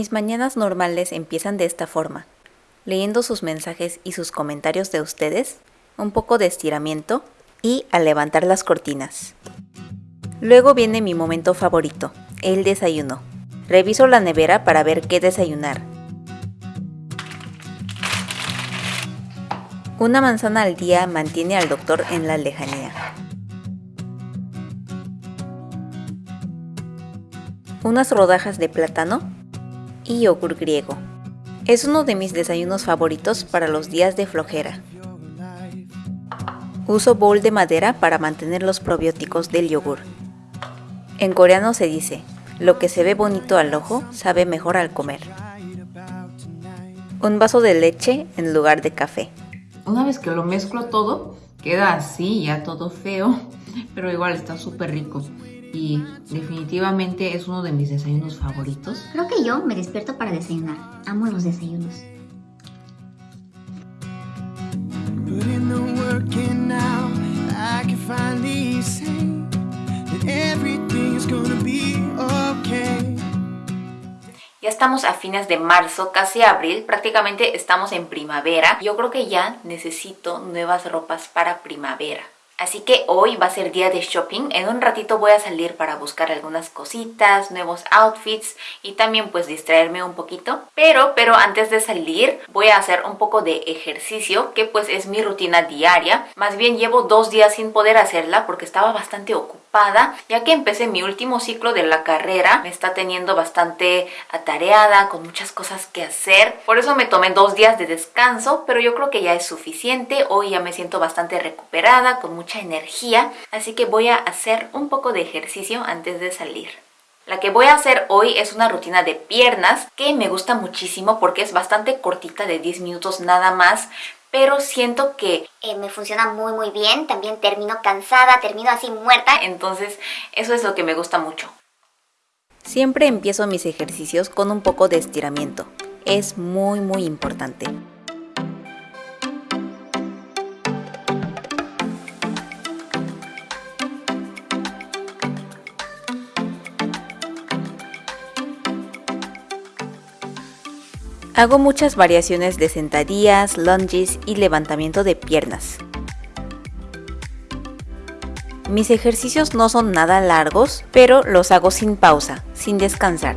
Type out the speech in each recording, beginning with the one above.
Mis mañanas normales empiezan de esta forma, leyendo sus mensajes y sus comentarios de ustedes, un poco de estiramiento y a levantar las cortinas. Luego viene mi momento favorito, el desayuno. Reviso la nevera para ver qué desayunar. Una manzana al día mantiene al doctor en la lejanía. Unas rodajas de plátano y yogur griego. Es uno de mis desayunos favoritos para los días de flojera. Uso bowl de madera para mantener los probióticos del yogur. En coreano se dice, lo que se ve bonito al ojo sabe mejor al comer. Un vaso de leche en lugar de café. Una vez que lo mezclo todo, queda así, ya todo feo, pero igual está súper rico. Y definitivamente es uno de mis desayunos favoritos. Creo que yo me despierto para desayunar. Amo los desayunos. Ya estamos a fines de marzo, casi abril, prácticamente estamos en primavera. Yo creo que ya necesito nuevas ropas para primavera. Así que hoy va a ser día de shopping. En un ratito voy a salir para buscar algunas cositas, nuevos outfits y también pues distraerme un poquito. Pero, pero antes de salir voy a hacer un poco de ejercicio que pues es mi rutina diaria. Más bien llevo dos días sin poder hacerla porque estaba bastante ocupada ya que empecé mi último ciclo de la carrera. Me está teniendo bastante atareada, con muchas cosas que hacer. Por eso me tomé dos días de descanso, pero yo creo que ya es suficiente. Hoy ya me siento bastante recuperada, con mucha energía. Así que voy a hacer un poco de ejercicio antes de salir. La que voy a hacer hoy es una rutina de piernas que me gusta muchísimo porque es bastante cortita de 10 minutos nada más pero siento que eh, me funciona muy muy bien, también termino cansada, termino así muerta, entonces eso es lo que me gusta mucho. Siempre empiezo mis ejercicios con un poco de estiramiento, es muy muy importante. Hago muchas variaciones de sentadillas, lunges y levantamiento de piernas. Mis ejercicios no son nada largos, pero los hago sin pausa, sin descansar.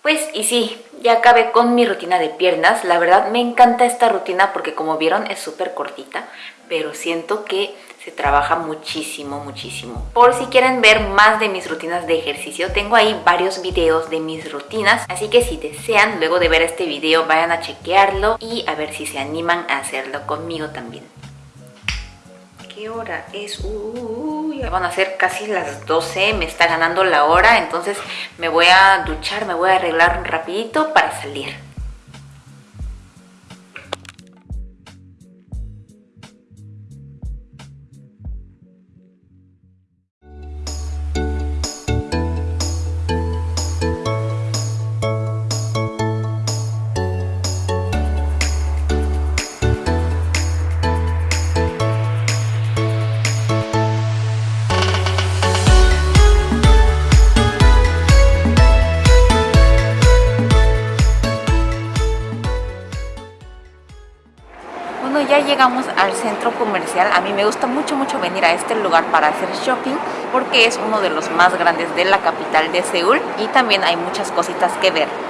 Pues y sí, ya acabé con mi rutina de piernas. La verdad me encanta esta rutina porque como vieron es súper cortita, pero siento que se trabaja muchísimo, muchísimo. Por si quieren ver más de mis rutinas de ejercicio, tengo ahí varios videos de mis rutinas, así que si desean, luego de ver este video, vayan a chequearlo y a ver si se animan a hacerlo conmigo también. ¿Qué hora es? Uy, van a ser casi las 12, me está ganando la hora, entonces me voy a duchar, me voy a arreglar rapidito para salir. Al centro comercial. A mí me gusta mucho, mucho venir a este lugar para hacer shopping porque es uno de los más grandes de la capital de Seúl y también hay muchas cositas que ver.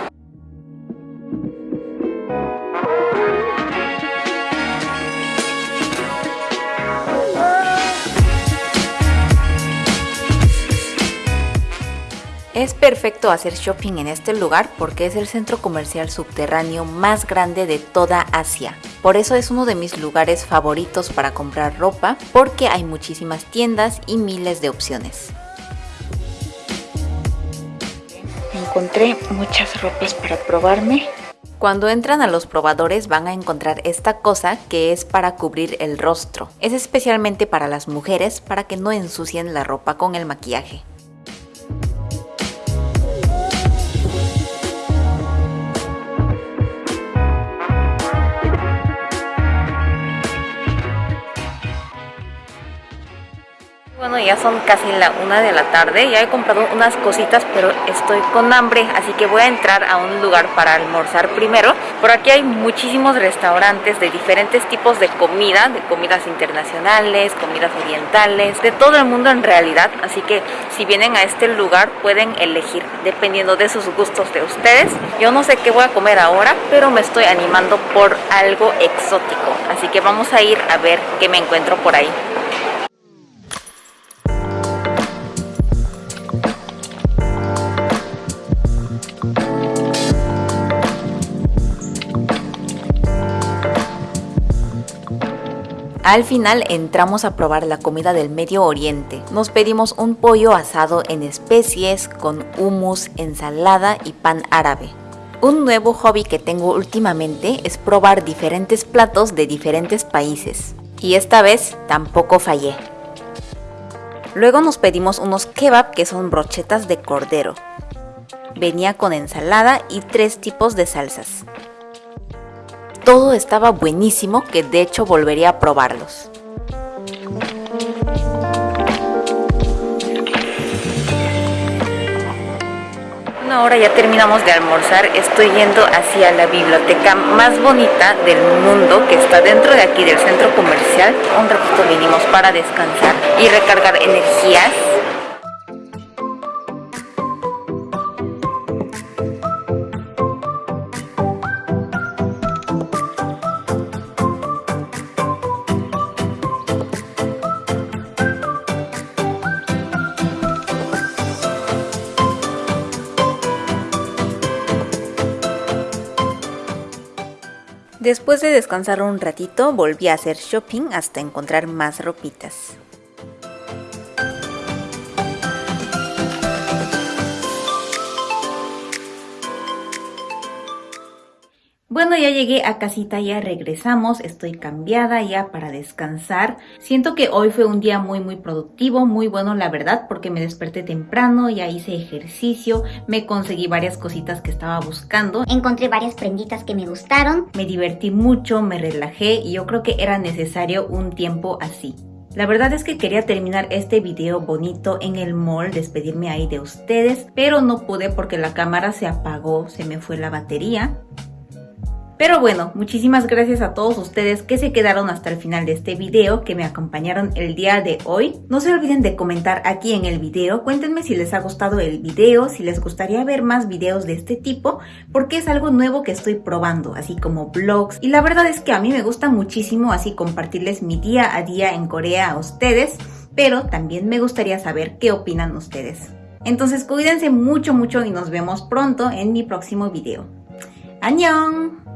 Es perfecto hacer shopping en este lugar porque es el centro comercial subterráneo más grande de toda Asia. Por eso es uno de mis lugares favoritos para comprar ropa porque hay muchísimas tiendas y miles de opciones. Encontré muchas ropas para probarme. Cuando entran a los probadores van a encontrar esta cosa que es para cubrir el rostro. Es especialmente para las mujeres para que no ensucien la ropa con el maquillaje. Ya son casi la una de la tarde, ya he comprado unas cositas, pero estoy con hambre, así que voy a entrar a un lugar para almorzar primero. Por aquí hay muchísimos restaurantes de diferentes tipos de comida, de comidas internacionales, comidas orientales, de todo el mundo en realidad, así que si vienen a este lugar pueden elegir dependiendo de sus gustos de ustedes. Yo no sé qué voy a comer ahora, pero me estoy animando por algo exótico, así que vamos a ir a ver qué me encuentro por ahí. Al final entramos a probar la comida del Medio Oriente. Nos pedimos un pollo asado en especies con hummus, ensalada y pan árabe. Un nuevo hobby que tengo últimamente es probar diferentes platos de diferentes países. Y esta vez tampoco fallé. Luego nos pedimos unos kebab que son brochetas de cordero. Venía con ensalada y tres tipos de salsas. Todo estaba buenísimo que de hecho volvería a probarlos. ahora ya terminamos de almorzar, estoy yendo hacia la biblioteca más bonita del mundo que está dentro de aquí del centro comercial. Un ratito vinimos para descansar y recargar energías Después de descansar un ratito, volví a hacer shopping hasta encontrar más ropitas. Bueno, ya llegué a casita, ya regresamos, estoy cambiada ya para descansar. Siento que hoy fue un día muy muy productivo, muy bueno la verdad, porque me desperté temprano, ya hice ejercicio, me conseguí varias cositas que estaba buscando. Encontré varias prenditas que me gustaron. Me divertí mucho, me relajé y yo creo que era necesario un tiempo así. La verdad es que quería terminar este video bonito en el mall, despedirme ahí de ustedes, pero no pude porque la cámara se apagó, se me fue la batería. Pero bueno, muchísimas gracias a todos ustedes que se quedaron hasta el final de este video, que me acompañaron el día de hoy. No se olviden de comentar aquí en el video, cuéntenme si les ha gustado el video, si les gustaría ver más videos de este tipo, porque es algo nuevo que estoy probando, así como vlogs. Y la verdad es que a mí me gusta muchísimo así compartirles mi día a día en Corea a ustedes, pero también me gustaría saber qué opinan ustedes. Entonces cuídense mucho mucho y nos vemos pronto en mi próximo video. ¡Annyeong!